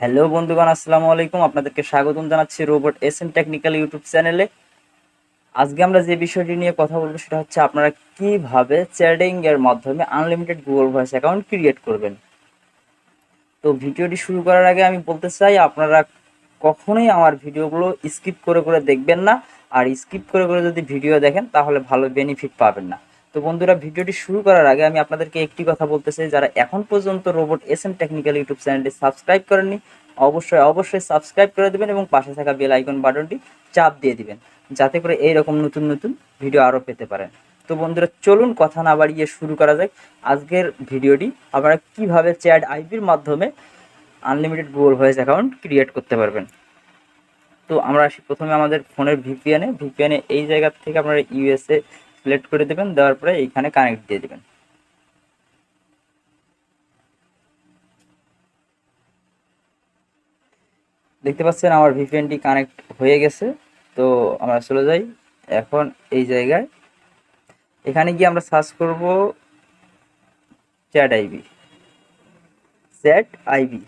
Hello বন্ধুগণ, আসসালামু আলাইকুম। আপনাদেরকে স্বাগতম জানাচ্ছি robot S M technical YouTube চ্যানেলে। আজকে আমরা যে বিষয়টি নিয়ে কথা বলব সেটা হচ্ছে আপনারা কীভাবে চ্যাটিং মাধ্যমে unlimited Google voice account create করবেন। তো ভিডিওটি শুরু করার আগে আমি বলতে চাই, আপনারা কখনোই আমার ভিডিওগুলো স্কিপ করে করে দেখবেন না। আর স্কিপ করে করে যদি ভিডিও দেখেন, তাহলে ভালো বেনিফিট পাবেন না। তো বন্ধুরা, ভিডিওটি শুরু করার আগে আমি আপনাদেরকে একটি কথা বলতে চাই। যারা এখন পর্যন্ত robot S M technical YouTube চ্যানেলটি সাবস্ক্রাইব করেননি, অবশ্যই অবশ্যই সাবস্ক্রাইব করে দেবেন এবং পাশে থাকা বেল আইকন বাটনটি চাপ দিয়ে দিবেন, যাতে করে এইরকম নতুন নতুন ভিডিও আরও পেতে পারেন। তো বন্ধুরা, চলুন কথা না বাড়িয়ে শুরু করা যাক। আজকের ভিডিওটি আপনারা কীভাবে চ্যাট আইপির মাধ্যমে unlimited Google voice account create করতে পারবেন? তো আমরা প্রথমে আমাদের ফোনের ভিপিএনে ভিপিএনে এই জায়গা থেকে আপনারা ইউএসএ সিলেক্ট করে দেবেন, দেওয়ার পরে এইখানে কানেক্ট দিয়ে দেবেন। দেখতে পাচ্ছেন আমার ভিপিএনটি কানেক্ট হয়ে গেছে, তো আমরা চলে যাই। এখন এই জায়গায়, এখানে গিয়ে আমরা সার্চ করব chat IB chat IB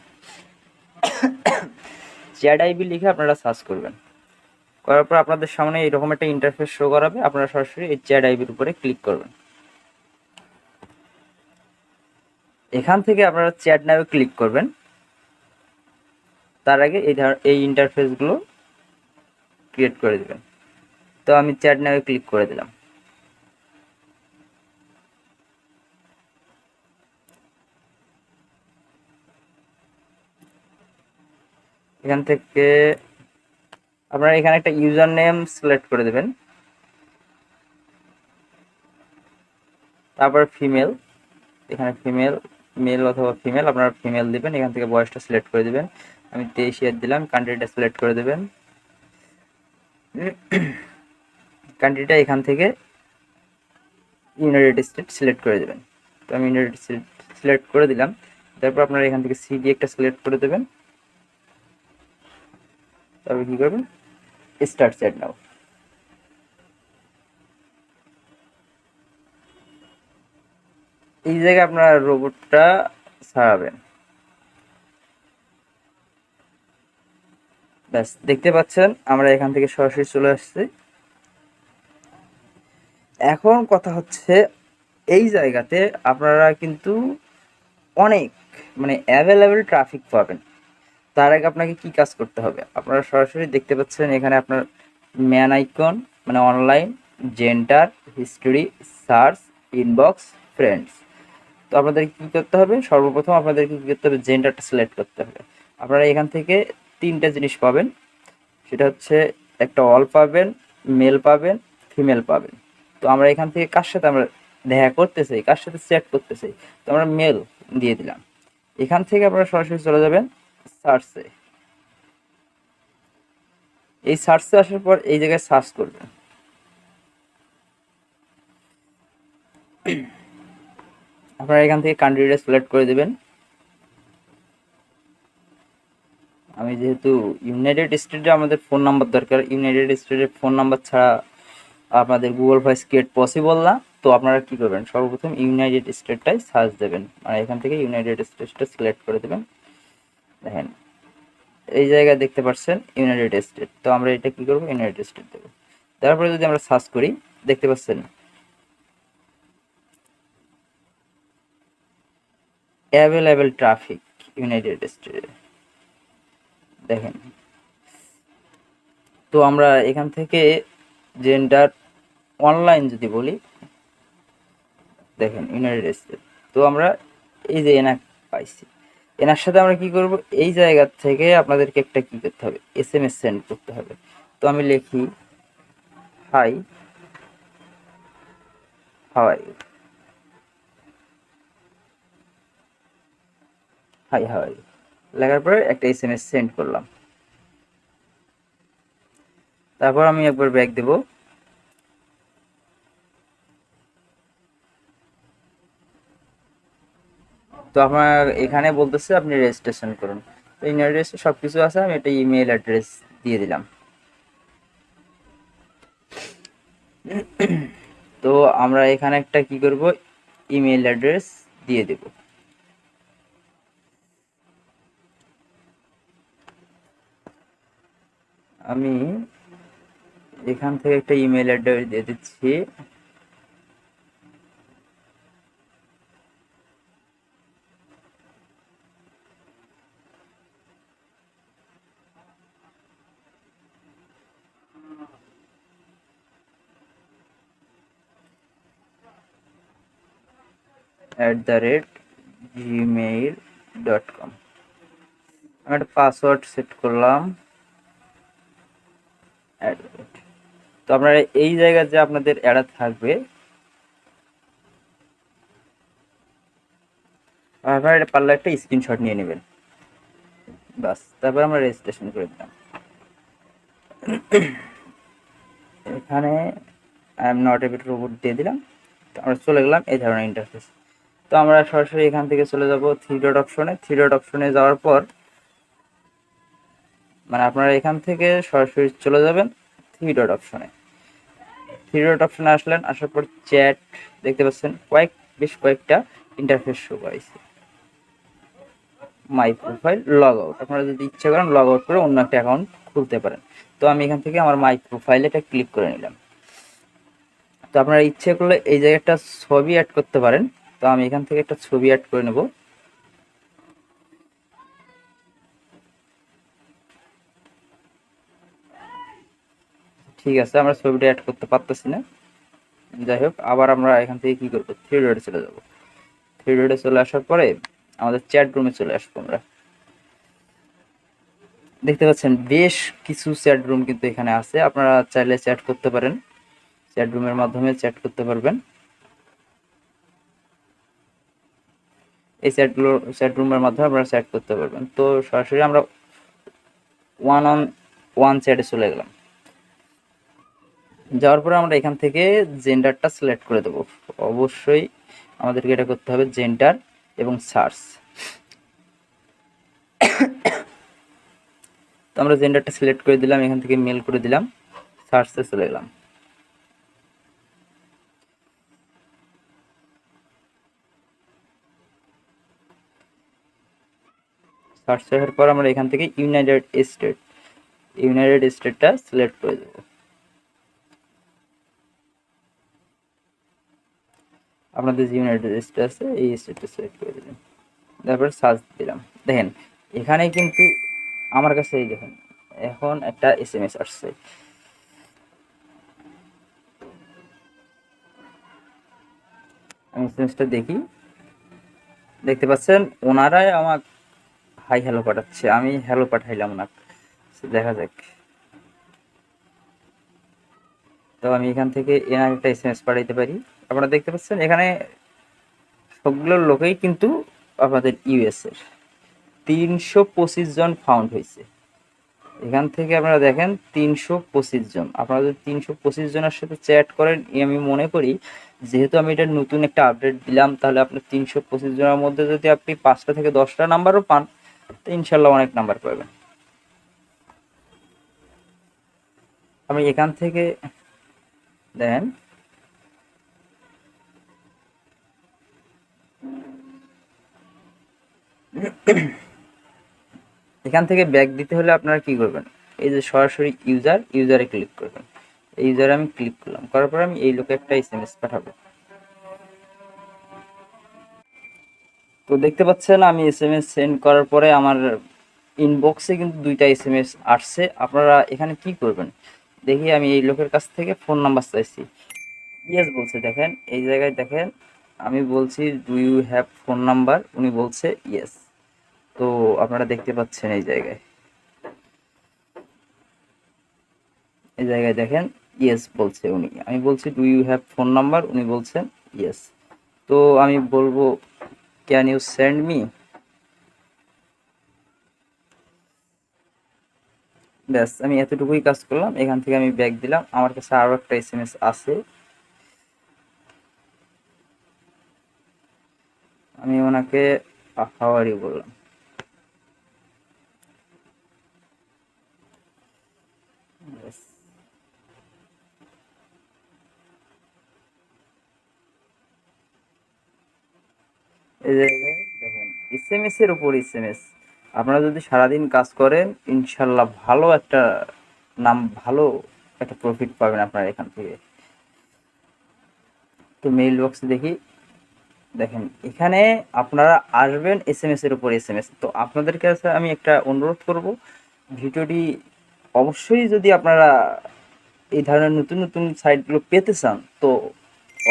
chat IB লিখে আপনারা সার্চ করবেন। করার পর আপনাদের সামনে এরকম একটা ইন্টারফেস শো করাবে। আপনারা সরাসরি এই চ্যাট আইবির উপরে ক্লিক করবেন। এখান থেকে আপনারা চ্যাট নামে ক্লিক করবেন। তার আগে এই এই ইন্টারফেসগুলো ক্রিয়েট করে দেবেন। তো আমি চ্যাট নামে ক্লিক করে দিলাম। এখান থেকে আপনারা এখানে একটা ইউজার নেম সিলেক্ট করে দেবেন। তারপর ফিমেল, এখানে ফিমেল, মেল অথবা ফিমেল, আপনারা ফিমেল দিবেন, এখান থেকে বয়সটা সিলেক্ট করে দিবেন। আমি তেইশ ইয়ার দিলাম, কান্ট্রিটা সিলেক্ট করে দেবেন। কান্ট্রিটা এখান থেকে ইউনাইটেড স্টেট সিলেক্ট করে দেবেন। তো আমি ইউনাইটেড স্টেট সিলেক্ট করে দিলাম। তারপর আপনারা এখান থেকে সিডি একটা সিলেক্ট করে দেবেন। তারপর কী করবেন? স্টার্ট চ্যাট নাও এই জায়গায় আপনার রোবটটা ছাড়াবেন ব্যাস, দেখতে পাচ্ছেন, আমরা এখান থেকে সরাসরি চলে আসছি। এখন কথা হচ্ছে, এই জায়গাতে আপনারা কিন্তু অনেক মানে অ্যাভেলেবেল ট্রাফিক পাবেন। তার আগে আপনাকে কি কাজ করতে হবে? আপনারা সরাসরি দেখতে পাচ্ছেন এখানে আপনার ম্যান আইকন মানে online gender history search inbox friends তো আপনাদের কী করতে হবে? সর্বপ্রথম আপনাদেরকে কী করতে হবে? জেন্ডারটা সিলেক্ট করতে হবে। আপনারা এখান থেকে তিনটা জিনিস পাবেন। সেটা হচ্ছে একটা অল পাবেন মেল পাবেন ফিমেল পাবেন। তো আমরা এখান থেকে কার সাথে আমরা দেখা করতে চাই কার সাথে সেট করতে চাই তো আমরা মেল দিয়ে দিলাম। এখান থেকে আপনারা সরাসরি চলে যাবেন। সার্চে। এই সার্চে আসার পর এই জায়গায় সার্চ করবেন। আপনারা এখান থেকে কান্ট্রিটা সিলেক্ট করে দেবেন। আমি যেহেতু ইউনাইটেড স্টেটে আমাদের ফোন নাম্বার দরকার ইউনাইটেড স্টেটের ফোন নাম্বার ছাড়া আপনাদের গুগল ভয়েস ক্রিয়েট পসিবল না। তো আপনারা কি করবেন? সর্বপ্রথম ইউনাইটেড স্টেটটাই সার্চ দেবেন। মানে এখান থেকে ইউনাইটেড স্টেটটা সিলেক্ট করে দেবেন। দেখেন, এই জায়গায় দেখতে পাচ্ছেন ইউনাইটেড স্টেট তো আমরা এটা কি করব? ইউনাইটেড স্টেট দেবো। তারপরে যদি আমরা সার্চ করি, দেখতে পাচ্ছেন অ্যাভেলেবেল ট্রাফিক ইউনাইটেড স্টেটে দেখেন, তো আমরা এখান থেকে জেন্ডার অনলাইন যদি বলি, দেখেন ইউনাইটেড স্টেট তো আমরা এই যে এনাক পাইছি। এনার সাথে আমরা কি করব? এই জায়গা থেকে আপনাদেরকে একটা কি করতে হবে? এস এম এস সেন্ড করতে হবে। তো আমি লিখি হাই হাওয়াই হাই হাওয়াই লেখার পরে একটা এস এম এস সেন্ড করলাম। তারপর আমি একবার ব্যাক দেব। তো আমার এখানে বলতেছে আপনি রেজিস্ট্রেশন করুন। তো ইমেল অ্যাড্রেস সব কিছু আছে, আমি একটা ইমেল অ্যাড্রেস দিয়ে দিলাম। তো আমরা এখানে একটা কি করব? ইমেল অ্যাড্রেস দিয়ে দেব। আমি এখান থেকে একটা ইমেল অ্যাড্রেস দিয়ে দিচ্ছি। At the rate Gmail dot com আমি একটা পাসওয়ার্ড সেট করলাম। তো আপনারা এই জায়গায় যে আপনাদের অ্যাডা থাকবে। আপনারা এটা পারলে একটা স্ক্রিনশট নিয়ে নেবেন। বাস তারপর আমরা রেজিস্ট্রেশন করে দিলাম। এখানে I am not a bit robot দিয়ে দিলাম। তো আমরা চলে গেলাম এই ধরনের ইন্টারফেস তো আমরা সরাসরি এখান থেকে চলে যাব থ্রি ডট অপশনে। থ্রি ডট অপশনে যাওয়ার পর মানে আপনারা এখান থেকে সরাসরি চলে যাবেন থ্রি ডট অপশনে। থ্রি ডট অপশনে আসলেন, আসার পর চ্যাট, দেখতে পাচ্ছেন কয়েক, বেশ কয়েকটা ইন্টারফেস শো করাইছে মাই প্রোফাইল লগ আউট আপনারা যদি ইচ্ছে করেন লগ আউট করে অন্য একটা অ্যাকাউন্ট খুলতে পারেন। তো আমি এখান থেকে আমার মাই প্রোফাইলে এটা ক্লিক করে নিলাম। তো আপনারা ইচ্ছে করলে এই জায়গায় একটা ছবি অ্যাড করতে পারেন। তো আমি এখান থেকে একটা ছবি অ্যাড করে নেব। ঠিক আছে, আমরা ছবিটা অ্যাড করতে পারতেছি না। যাই হোক, আবার আমরা এখান থেকে কি করব? থ্রি ডটে চলে যাব। থ্রি ডটে চলে আসার পরে আমাদের চ্যাট রুমে চলে আসব আমরা। দেখতে পাচ্ছেন, বেশ কিছু চ্যাট রুম কিন্তু এখানে আছে। আপনারা চাইলে চ্যাট করতে পারেন। চ্যাট রুমের মাধ্যমে চ্যাট করতে পারবেন। এই চ্যাটগুলো চ্যাট রুমের মাধ্যমে আপনারা চ্যাট করতে পারবেন। তো সরাসরি আমরা ওয়ান অন ওয়ান চ্যাটে চলে গেলাম। যাওয়ার পরে আমরা এখান থেকে জেন্ডারটা সিলেক্ট করে দেবো। অবশ্যই আমাদেরকে এটা করতে হবে জেন্ডার এবং সার্চ তো আমরা জেন্ডারটা সিলেক্ট করে দিলাম, এখান থেকে মেল করে দিলাম সার্চে চলে গেলাম। সার্চ করার পর আমরা এখান থেকে ইউনাইটেড স্টেট ইউনাইটেড স্টেটটা সিলেক্ট করে দেবো। আপনাদের যে ইউনাইটেড স্টেট আছে, এই স্টেটটা সিলেক্ট করে দিলাম। তারপর সার্চ দিলাম। দেখেন, এখানে কিন্তু আমার কাছে এই দেখুন, এখন একটা এস এম এস আসছে। আমি এস এম এসটা দেখি। দেখতে পাচ্ছেন, ওনারাই আমার হাই হ্যালো পাঠাচ্ছে। আমি হ্যালো পাঠাইলাম ওনাকে। দেখা যাক। তো আমি এখান থেকে এনার একটা এস এম এস পাঠাইতে পারি। আপনারা দেখতে পাচ্ছেন, এখানে সবগুলো লোকেই কিন্তু আপনাদের ইউএস এর। তিনশো পঁচিশ জন ফাউন্ড হয়েছে। এখান থেকে আপনারা দেখেন, তিনশো পঁচিশ জন। আপনারা যদি তিনশো পঁচিশ জনের সাথে চ্যাট করেন আমি মনে করি, যেহেতু আমি এটা নতুন একটা আপডেট দিলাম, তাহলে আপনার তিনশো পঁচিশ জনের মধ্যে যদি আপনি পাঁচটা থেকে দশটা নাম্বারও পান তো ইনশাল্লাহ অনেক নাম্বার পাবেন। আমি এখান থেকে দেন। এখান থেকে ব্যাক দিতে হলে আপনারা কি করবেন? এই যে সরাসরি ইউজার ইউজারে ক্লিক করবেন। এই ইউজারে আমি ক্লিক করলাম। করার পর আমি এই লোকে একটা এসএমএস পাঠাবো। তো দেখতে পাচ্ছেন, আমি এসএমএস সেন্ড করার পরে আমার ইনবক্সে কিন্তু দুইটা এসএমএস আসছে। আপনারা এখানে কি করবেন? দেখি, আমি এই লোকের কাছ থেকে ফোন নাম্বার চাইছি। ইয়েস বলছে, দেখেন, এই জায়গায় দেখেন, আমি বলছি do you have phone number উনি বলছে ইয়েস তো আপনারা দেখতে পাচ্ছেন এই জায়গায়। এই জায়গায় দেখেন ইয়েস বলছে উনি। আমি বলছি do you have phone number উনি বলছেন ইয়েস তো আমি বলব ক্যান ইউ সেন্ড মি ব্যাস, আমি এতটুকুই কাজ করলাম, এখান থেকে আমি ব্যাক দিলাম। আমার কাছে আরও একটা এস এম এস আছে। আমি ওনাকে হাওয়ারি বললাম। এসএমএস এর উপর আপনারা যদি সারাদিন কাজ করেন, ইনশাল্লাহ ভালো একটা নাম, ভালো একটা প্রফিট পাবেন আপনারা এখান থেকে। তো মেইল বক্সে দেখি। দেখেন, এখানে আপনারা আসবেন এস এম এস এর উপর এস এম এস তো আপনাদের কাছে আমি একটা অনুরোধ করব, ভিডিওটি অবশ্যই যদি আপনারা এই ধরনের নতুন নতুন সাইটগুলো পেতে চান, তো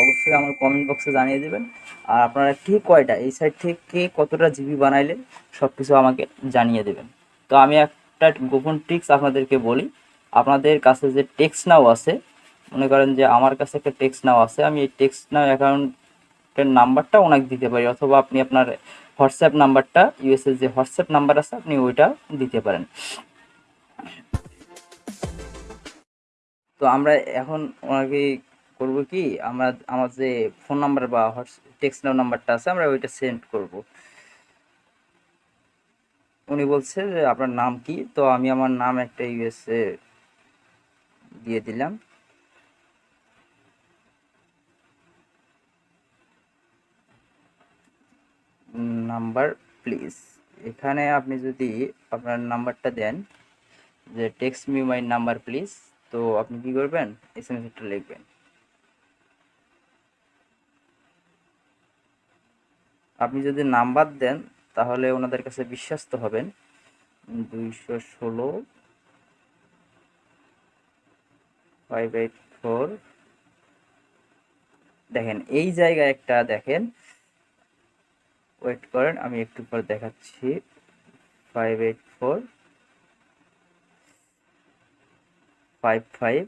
অবশ্যই আমার কমেন্ট বক্সে জানিয়ে দেবেন। আর আপনারা কে কয়টা, এই সাইট থেকে কতটা জিবি বানাইলে সব কিছু আমাকে জানিয়ে দেবেন। তো আমি একটা গোপন ট্রিক্স আপনাদেরকে বলি। আপনাদের কাছে যে টেক্স নাও আছে, মনে করেন যে আমার কাছে একটা টেক্স নাও আছে, আমি এই টেক্স নাও অ্যাকাউন্টের নাম্বারটা ওনাকে দিতে পারি, অথবা আপনি আপনার হোয়াটসঅ্যাপ নাম্বারটা ইউএসএর যে হোয়াটসঅ্যাপ নাম্বার আছে, আপনি ওইটা দিতে পারেন। তো আমরা এখন ওনাকে করব কি? আমরা, আমার যে ফোন নাম্বার বা টেক্সট নাম্বারটা আছে, আমরা ওইটা সেন্ড করব। উনি বলছে যে, আপনার নাম কি? তো আমি আমার নাম একটা ইউএসএ দিয়ে দিলাম। Number, please. এখানে আপনি যদি আপনার নাম্বারটা দেন, যে text me my number please. তো আপনি কি করবেন? এস এম এসটা লিখবেন। আপনি যদি নাম্বার দেন, তাহলে ওনাদের কাছে বিশ্বাস্ত হবেন। দুইশো ষোলো ফাইভ এইট ফোর দেখেন, এই জায়গায় একটা দেখেন। ওয়েট করেন, আমি একটু পর দেখাচ্ছি। Five eight four five five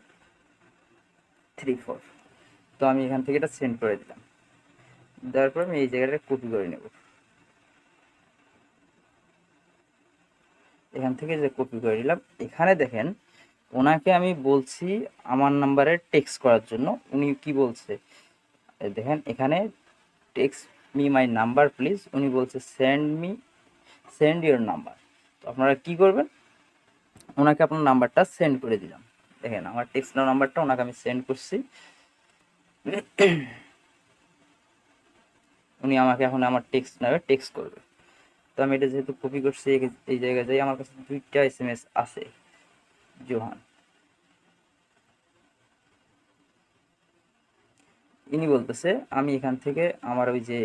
three four তো আমি এখান থেকে এটা সেন্ড করে দিলাম। দেওয়ার পর আমি এই জায়গাটা কপি করে নেব। এখান থেকে যে কপি করে নিলাম, এখানে দেখেন ওনাকে আমি বলছি আমার নাম্বারে টেক্সট করার জন্য। উনি কি বলছে? দেখেন, এখানে text me my number please উনি বলছে send me send your number তো আপনারা কি করবেন? ওনাকে আপনার নাম্বারটা সেন্ড করে দিলাম। দেখেন, আমার টেক্সট নাম্বারটা ওনাকে আমি সেন্ড করছি। উনি আমাকে এখন আমার টেক্সট নেবে টেক্সট করবে। তো আমি এটা যেহেতু কপি করছি, এই জায়গায় যাই, আমার কাছে দুইটা এস এম এস আছে, জোহান। ইনি বলতেছে, আমি এখান থেকে আমার ওই যে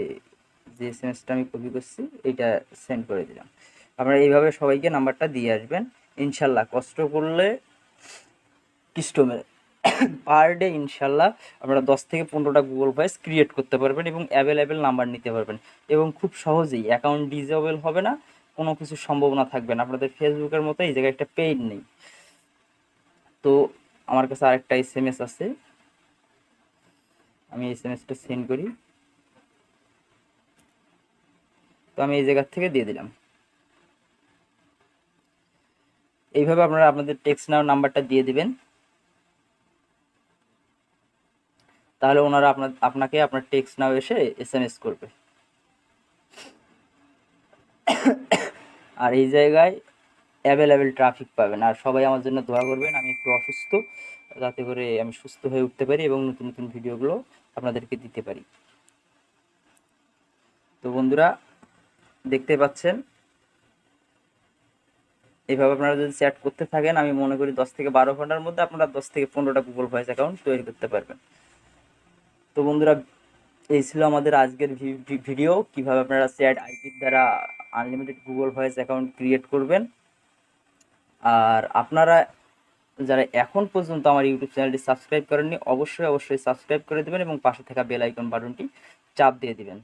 যে এস এম এসটা আমি কপি করছি, এইটা সেন্ড করে দিলাম। আপনারা এইভাবে সবাইকে নাম্বারটা দিয়ে আসবেন। ইনশাল্লাহ কষ্ট করলে কিষ্ট মেরে পার ডে ইনশাল্লাহ, আপনারা দশ থেকে পনেরোটা গুগল ভয়েস ক্রিয়েট করতে পারবেন এবং অ্যাভেলেবেল নাম্বার নিতে পারবেন। এবং খুব সহজেই অ্যাকাউন্ট ডিজেবল হবে না, কোনো কিছু সম্ভাবনা থাকবে না। আপনাদের ফেসবুকের মতো এই জায়গায় একটা পেইড নেই। তো আমার কাছে আরেকটা এস এম এস আছে। আমি এস এম এসটা সেন্ড করি। তো আমি এই জায়গার থেকে দিয়ে দিলাম। এইভাবে আপনারা আপনাদের টেক্সট নাম্বারটা দিয়ে দিবেন। তাহলে ওনারা আপনার, আপনাকে আপনার টেক্সট নাও এসে এস এম এস করবে। আর এই জায়গায় অ্যাভেলেবেল ট্রাফিক পাবেন। আর সবাই আমার জন্য দোয়া করবেন, আমি একটু অসুস্থ, যাতে করে আমি সুস্থ হয়ে উঠতে পারি এবং নতুন নতুন ভিডিওগুলো আপনাদেরকে দিতে পারি। তো বন্ধুরা, দেখতে পাচ্ছেন? এভাবে আপনারা যদি চ্যাট করতে থাকেন, আমি মনে করি দশ থেকে বারো ঘণ্টার মধ্যে আপনারা দশ থেকে পনেরোটা গুগল ভয়েস অ্যাকাউন্ট তৈরি করতে পারবেন। তো বন্ধুরা, এই ছিল আমাদের আজকের ভিডিও কীভাবে আপনারা চ্যাট আইপির দ্বারা unlimited Google voice account create করবেন। আর আপনারা যারা এখন পর্যন্ত আমার ইউটিউব চ্যানেলটি সাবস্ক্রাইব করেননি, অবশ্যই অবশ্যই সাবস্ক্রাইব করে দেবেন এবং পাশে থাকা বেল আইকন বাটনটি চাপ দিয়ে দিবেন।